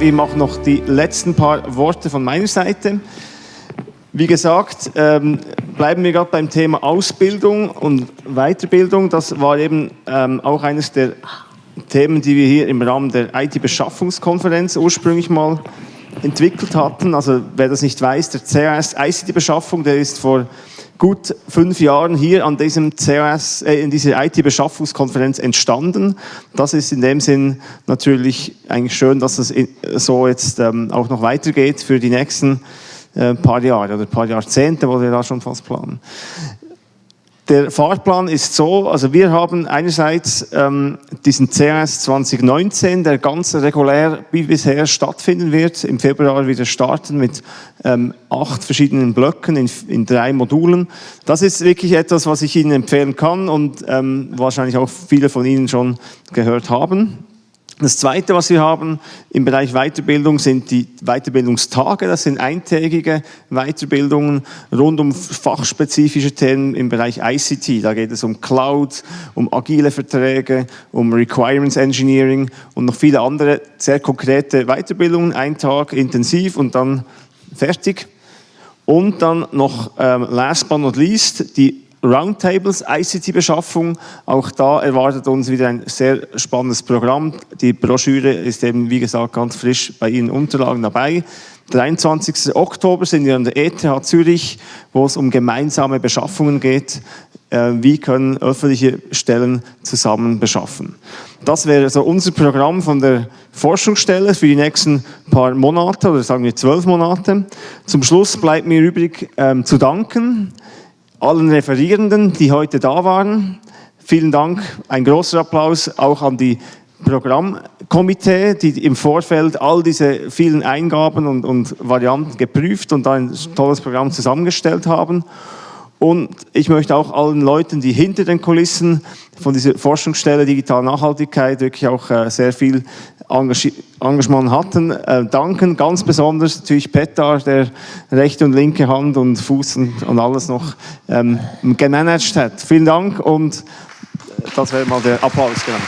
eben auch noch die letzten paar Worte von meiner Seite. Wie gesagt, ähm, bleiben wir gerade beim Thema Ausbildung und Weiterbildung. Das war eben ähm, auch eines der Themen, die wir hier im Rahmen der IT-Beschaffungskonferenz ursprünglich mal entwickelt hatten. Also wer das nicht weiß, der CAS ICT-Beschaffung, der ist vor gut fünf Jahren hier an diesem CAS, äh, in dieser IT-Beschaffungskonferenz entstanden. Das ist in dem Sinn natürlich eigentlich schön, dass es so jetzt ähm, auch noch weitergeht für die nächsten äh, paar Jahre oder paar Jahrzehnte, wo wir da schon fast planen. Der Fahrplan ist so, also wir haben einerseits ähm, diesen CAS 2019, der ganz regulär wie bisher stattfinden wird, im Februar wieder starten mit ähm, acht verschiedenen Blöcken in, in, drei Modulen. Das ist wirklich etwas, was ich Ihnen empfehlen kann und ähm, wahrscheinlich auch viele von Ihnen schon gehört haben. Das Zweite, was wir haben im Bereich Weiterbildung, sind die Weiterbildungstage. Das sind eintägige Weiterbildungen rund um fachspezifische Themen im Bereich ICT. Da geht es um Cloud, um agile Verträge, um Requirements Engineering und noch viele andere sehr konkrete Weiterbildungen. Ein Tag intensiv und dann fertig. Und dann noch ähm, last but not least die Roundtables, ICT-Beschaffung. Auch da erwartet uns wieder ein sehr spannendes Programm. Die Broschüre ist eben, wie gesagt, ganz frisch bei Ihnen Unterlagen dabei. 23. Oktober sind wir an der ETH Zürich, wo es um gemeinsame Beschaffungen geht. Äh, wie können öffentliche Stellen zusammen beschaffen? Das wäre so unser Programm von der Forschungsstelle für die nächsten paar Monate oder sagen wir zwölf Monate. Zum Schluss bleibt mir übrig ähm, zu danken allen Referierenden, die heute da waren. Vielen Dank, ein großer Applaus auch an die Programmkomitee, die im Vorfeld all diese vielen Eingaben und, und Varianten geprüft und ein tolles Programm zusammengestellt haben. Und ich möchte auch allen Leuten, die hinter den Kulissen von dieser Forschungsstelle Digitale Nachhaltigkeit wirklich auch äh, sehr viel Engagement hatten, äh, danken. Ganz besonders natürlich Petar, der rechte und linke Hand und Fuß und, und alles noch ähm, gemanagt hat. Vielen Dank und das wäre mal der Applaus. Genau.